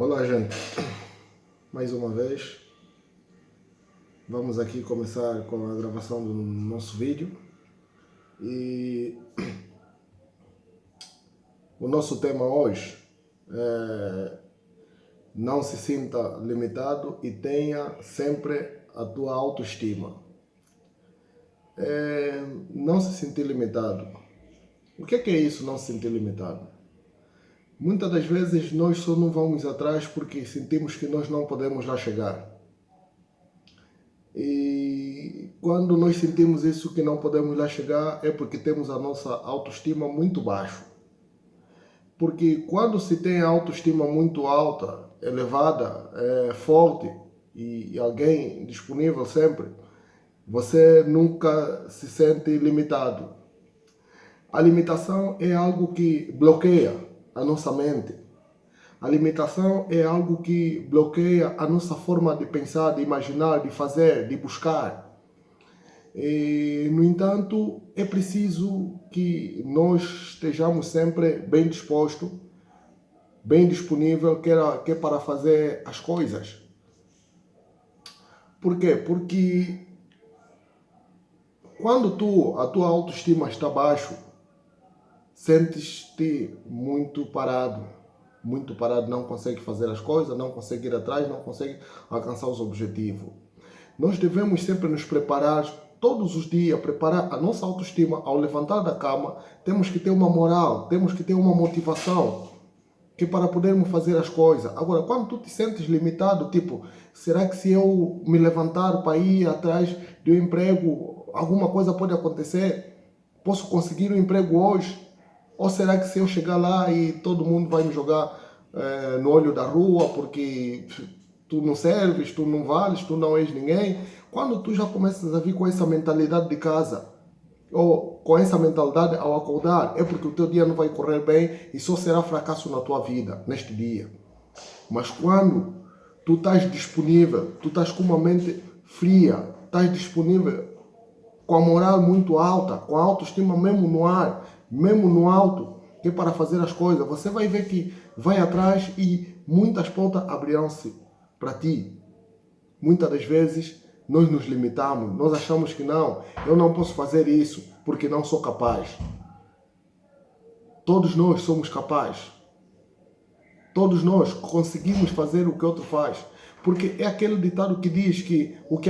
Olá gente, mais uma vez vamos aqui começar com a gravação do nosso vídeo e o nosso tema hoje é não se sinta limitado e tenha sempre a tua autoestima. É, não se sentir limitado. O que é, que é isso, não se sentir limitado? Muitas das vezes nós só não vamos atrás porque sentimos que nós não podemos lá chegar. E quando nós sentimos isso que não podemos lá chegar é porque temos a nossa autoestima muito baixa. Porque quando se tem a autoestima muito alta, elevada, é, forte e alguém disponível sempre, você nunca se sente limitado. A limitação é algo que bloqueia a nossa mente. A limitação é algo que bloqueia a nossa forma de pensar, de imaginar, de fazer, de buscar. E, no entanto, é preciso que nós estejamos sempre bem dispostos, bem disponível, que é, para fazer as coisas. Por quê? Porque quando tu, a tua autoestima está baixo, sentes-te muito parado, muito parado, não consegue fazer as coisas, não consegue ir atrás, não consegue alcançar os objetivos. Nós devemos sempre nos preparar todos os dias, preparar a nossa autoestima ao levantar da cama, temos que ter uma moral, temos que ter uma motivação que para podermos fazer as coisas. Agora, quando tu te sentes limitado, tipo, será que se eu me levantar para ir atrás de um emprego, alguma coisa pode acontecer? Posso conseguir um emprego hoje? Ou será que se eu chegar lá e todo mundo vai me jogar é, no olho da rua porque tu não serves, tu não vales, tu não és ninguém? Quando tu já começas a vir com essa mentalidade de casa, ou com essa mentalidade ao acordar, é porque o teu dia não vai correr bem e só será fracasso na tua vida, neste dia. Mas quando tu estás disponível, tu estás com uma mente fria, estás disponível com a moral muito alta, com a autoestima mesmo no ar, mesmo no alto, que é para fazer as coisas, você vai ver que vai atrás e muitas portas abrirão-se para ti. Muitas das vezes nós nos limitamos, nós achamos que não, eu não posso fazer isso porque não sou capaz. Todos nós somos capazes. Todos nós conseguimos fazer o que outro faz. Porque é aquele ditado que diz que o que